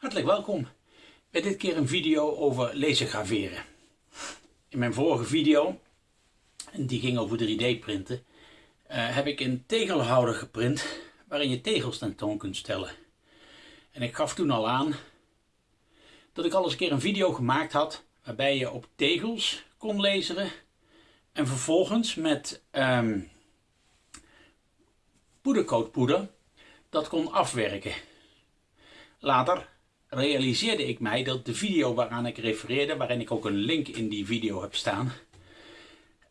Hartelijk welkom bij dit keer een video over lasergraveren. In mijn vorige video, die ging over 3D printen, uh, heb ik een tegelhouder geprint waarin je tegels tentoon kunt stellen. En ik gaf toen al aan dat ik al eens een keer een video gemaakt had waarbij je op tegels kon laseren en vervolgens met um, poedercoatpoeder dat kon afwerken. Later realiseerde ik mij dat de video waaraan ik refereerde, waarin ik ook een link in die video heb staan,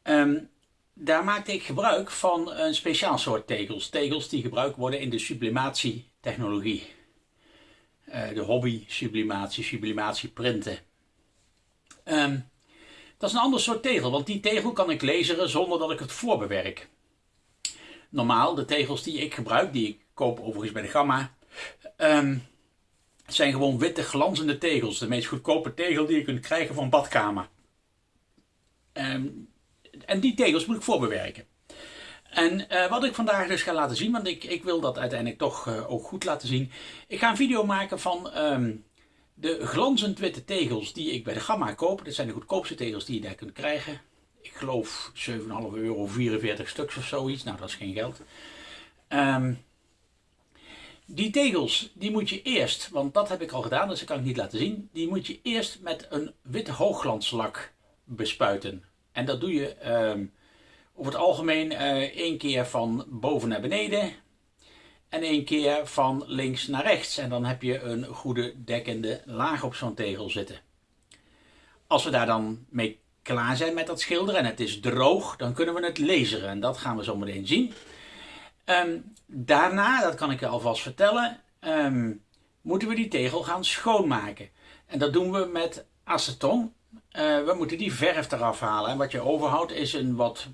um, daar maakte ik gebruik van een speciaal soort tegels. Tegels die gebruikt worden in de sublimatietechnologie. Uh, de hobby sublimatie, sublimatie printen. Um, dat is een ander soort tegel, want die tegel kan ik laseren zonder dat ik het voorbewerk. Normaal, de tegels die ik gebruik, die ik koop overigens bij de Gamma, um, zijn gewoon witte glanzende tegels. De meest goedkope tegel die je kunt krijgen van badkamer. Um, en die tegels moet ik voorbewerken. En uh, wat ik vandaag dus ga laten zien, want ik, ik wil dat uiteindelijk toch uh, ook goed laten zien. Ik ga een video maken van um, de glanzend witte tegels die ik bij de Gamma koop. Dat zijn de goedkoopste tegels die je daar kunt krijgen. Ik geloof 7,5 euro, 44 stuks of zoiets. Nou, dat is geen geld. Um, die tegels, die moet je eerst, want dat heb ik al gedaan, dus dat kan ik niet laten zien. Die moet je eerst met een witte hoogglanslak bespuiten. En dat doe je um, over het algemeen uh, één keer van boven naar beneden en één keer van links naar rechts. En dan heb je een goede dekkende laag op zo'n tegel zitten. Als we daar dan mee klaar zijn met dat schilderen en het is droog, dan kunnen we het laseren. En dat gaan we zo meteen zien. Um, daarna, dat kan ik je alvast vertellen, um, moeten we die tegel gaan schoonmaken. En dat doen we met aceton. Uh, we moeten die verf eraf halen. En wat je overhoudt is een wat...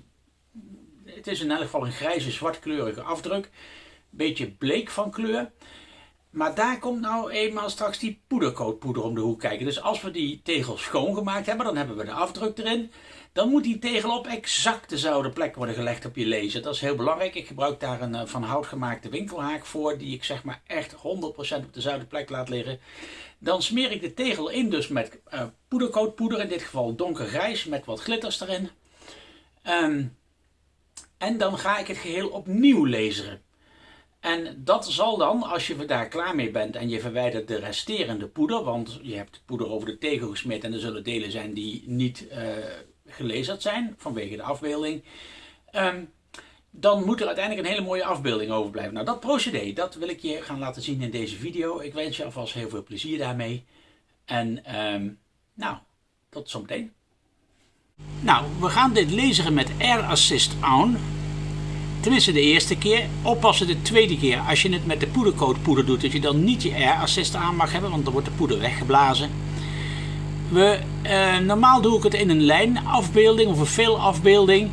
Het is in elk geval een grijze zwartkleurige afdruk. Beetje bleek van kleur. Maar daar komt nou eenmaal straks die poedercoatpoeder om de hoek kijken. Dus als we die tegel schoongemaakt hebben, dan hebben we de afdruk erin. Dan moet die tegel op exact dezelfde plek worden gelegd op je laser. Dat is heel belangrijk. Ik gebruik daar een eh, van hout gemaakte winkelhaak voor. Die ik zeg maar echt 100% op dezelfde plek laat liggen. Dan smeer ik de tegel in dus met uh, poedercoatpoeder. In dit geval donkergrijs met wat glitters erin. Um, en dan ga ik het geheel opnieuw laseren. En dat zal dan, als je daar klaar mee bent en je verwijdert de resterende poeder, want je hebt poeder over de tegel gesmeerd en er zullen delen zijn die niet uh, gelezerd zijn vanwege de afbeelding, um, dan moet er uiteindelijk een hele mooie afbeelding overblijven. Nou, dat procedé, dat wil ik je gaan laten zien in deze video. Ik wens je alvast heel veel plezier daarmee. En um, nou, tot zometeen. Nou, we gaan dit lezen met Air Assist On. Tenminste de eerste keer. Oppassen de tweede keer als je het met de poedercoat poeder doet. Dat je dan niet je air assist aan mag hebben. Want dan wordt de poeder weggeblazen. We, uh, normaal doe ik het in een lijnafbeelding of een veelafbeelding.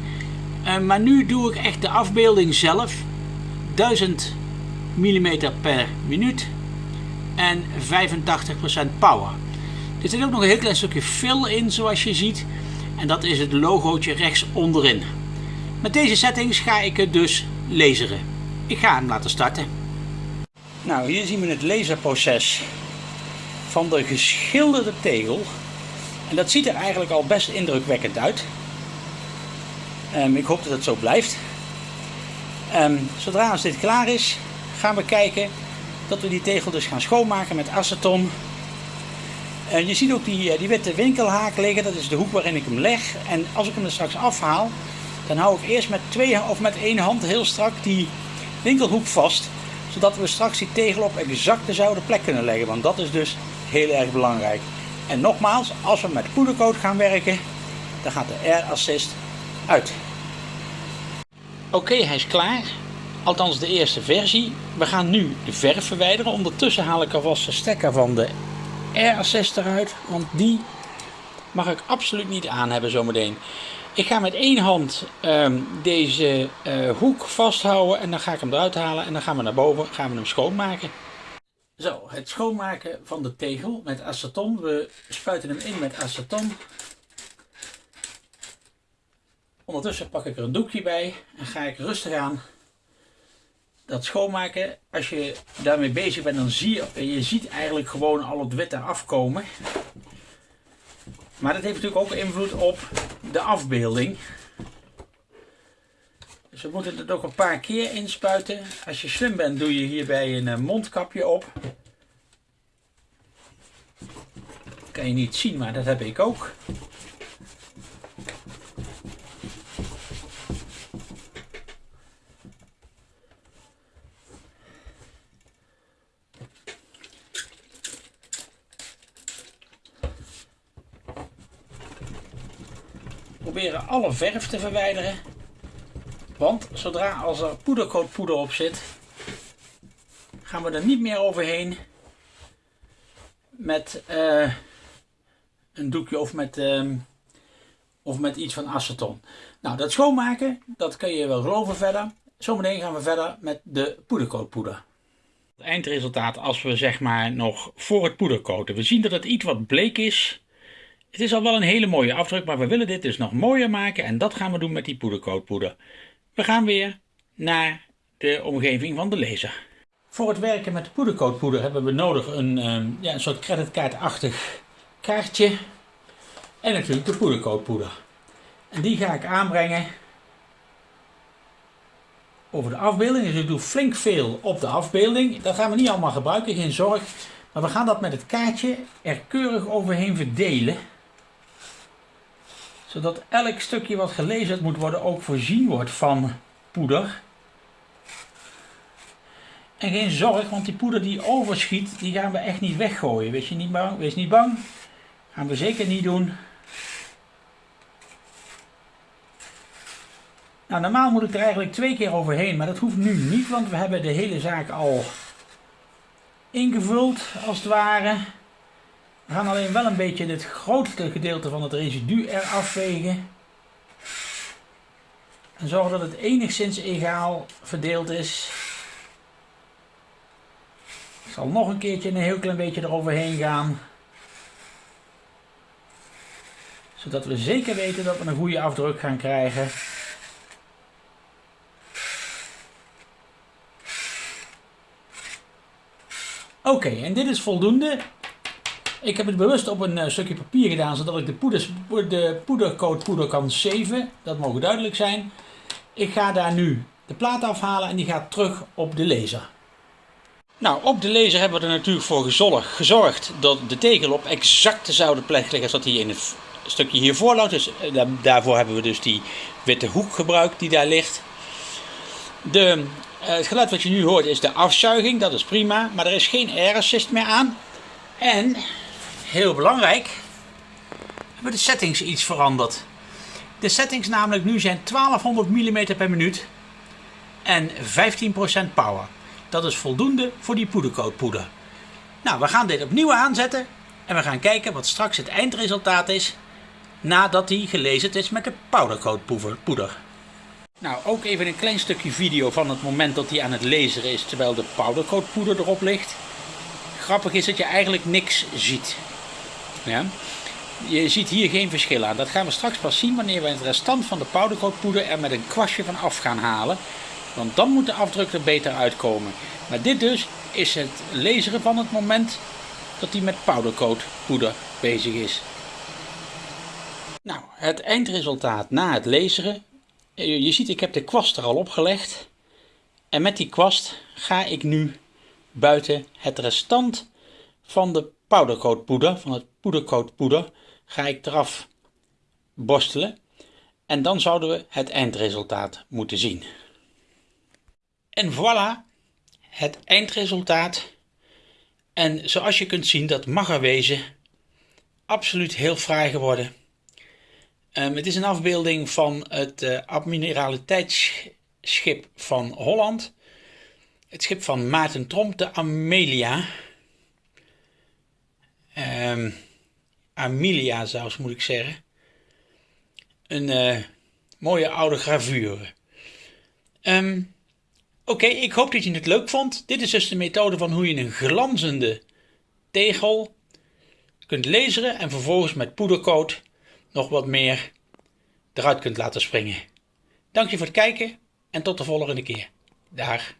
Uh, maar nu doe ik echt de afbeelding zelf. 1000 mm per minuut. En 85% power. Er zit ook nog een heel klein stukje fill in zoals je ziet. En dat is het logootje rechts onderin. Met deze settings ga ik het dus laseren. Ik ga hem laten starten. Nou, hier zien we het laserproces van de geschilderde tegel. En dat ziet er eigenlijk al best indrukwekkend uit. Um, ik hoop dat het zo blijft. Um, zodra als dit klaar is, gaan we kijken dat we die tegel dus gaan schoonmaken met aceton. Uh, je ziet ook die, eh, die witte winkelhaak liggen, dat is de hoek waarin ik hem leg. En als ik hem er straks afhaal, dan hou ik eerst met, twee, of met één hand heel strak die winkelhoek vast. Zodat we straks die tegel op exact dezelfde plek kunnen leggen. Want dat is dus heel erg belangrijk. En nogmaals, als we met poedercoat gaan werken, dan gaat de Air Assist uit. Oké, hij is klaar. Althans de eerste versie. We gaan nu de verf verwijderen. Ondertussen haal ik alvast de stekker van de Air Assist eruit. Want die mag ik absoluut niet aan hebben zometeen. Ik ga met één hand um, deze uh, hoek vasthouden en dan ga ik hem eruit halen en dan gaan we naar boven, gaan we hem schoonmaken. Zo, het schoonmaken van de tegel met aceton. We spuiten hem in met aceton. Ondertussen pak ik er een doekje bij en ga ik rustig aan dat schoonmaken, als je daarmee bezig bent, dan zie je, je ziet eigenlijk gewoon al het witte afkomen. Maar dat heeft natuurlijk ook invloed op de afbeelding. We moeten het ook een paar keer inspuiten. Als je slim bent, doe je hierbij een eh, mondkapje op. kan je niet zien, maar dat heb ik ook. proberen alle verf te verwijderen. Want zodra als er poedercoatpoeder op zit, gaan we er niet meer overheen met uh, een doekje of met, uh, of met iets van aceton. Nou, dat schoonmaken, dat kun je wel geloven verder. Zometeen gaan we verder met de poedercoatpoeder. Het eindresultaat als we zeg maar nog voor het poedercoaten. We zien dat het iets wat bleek is. Het is al wel een hele mooie afdruk, maar we willen dit dus nog mooier maken en dat gaan we doen met die poedercoatpoeder. We gaan weer naar de omgeving van de laser. Voor het werken met de poedercoatpoeder hebben we nodig een, ehm, ja, een soort creditkaartachtig kaartje en natuurlijk de poedercoatpoeder. En die ga ik aanbrengen over de afbeelding. Dus ik doe flink veel op de afbeelding. Dat gaan we niet allemaal gebruiken, geen zorg. Maar we gaan dat met het kaartje er keurig overheen verdelen zodat elk stukje wat gelezen moet worden ook voorzien wordt van poeder. En geen zorg, want die poeder die overschiet, die gaan we echt niet weggooien. Wees, je niet bang, wees niet bang. Gaan we zeker niet doen. Nou, normaal moet ik er eigenlijk twee keer overheen, maar dat hoeft nu niet, want we hebben de hele zaak al ingevuld, als het ware. We gaan alleen wel een beetje het grootste gedeelte van het residu eraf vegen. En zorgen dat het enigszins egaal verdeeld is. Ik zal nog een keertje een heel klein beetje eroverheen gaan. Zodat we zeker weten dat we een goede afdruk gaan krijgen. Oké, en dit is voldoende. Ik heb het bewust op een uh, stukje papier gedaan, zodat ik de, poeders, de poeder kan zeven. Dat mogen duidelijk zijn. Ik ga daar nu de plaat afhalen en die gaat terug op de laser. Nou, op de laser hebben we er natuurlijk voor gezorgd dat de tegel op exact dezelfde plek ligt als dat hij in het stukje hiervoor lag. Dus eh, daarvoor hebben we dus die witte hoek gebruikt die daar ligt. De, uh, het geluid wat je nu hoort is de afzuiging, dat is prima, maar er is geen air assist meer aan. En heel belangrijk, hebben de settings iets veranderd. De settings namelijk nu zijn 1200 mm per minuut en 15% power. Dat is voldoende voor die poedercoatpoeder. Nou, we gaan dit opnieuw aanzetten en we gaan kijken wat straks het eindresultaat is nadat die gelezen is met de powdercoatpoeder. Nou, ook even een klein stukje video van het moment dat hij aan het lezen is terwijl de powdercoatpoeder erop ligt. Grappig is dat je eigenlijk niks ziet. Ja? Je ziet hier geen verschil aan. Dat gaan we straks pas zien wanneer we het restant van de powdercoatpoeder er met een kwastje van af gaan halen. Want dan moet de afdruk er beter uitkomen. Maar dit dus is het laseren van het moment dat hij met powdercoatpoeder bezig is. Nou, het eindresultaat na het laseren. Je ziet ik heb de kwast er al opgelegd. En met die kwast ga ik nu buiten het restant van de powdercoatpoeder, van het poedercoatpoeder, ga ik eraf borstelen. En dan zouden we het eindresultaat moeten zien. En voilà, het eindresultaat. En zoals je kunt zien, dat mag er wezen. Absoluut heel fraai geworden. Um, het is een afbeelding van het uh, admiraliteitsschip van Holland. Het schip van Maarten Tromp, de Amelia. Um, Amelia zelfs moet ik zeggen. Een uh, mooie oude gravure. Um, Oké, ik hoop dat je het leuk vond. Dit is dus de methode van hoe je een glanzende tegel kunt laseren en vervolgens met poedercoat nog wat meer eruit kunt laten springen. Dank je voor het kijken en tot de volgende keer. Dag.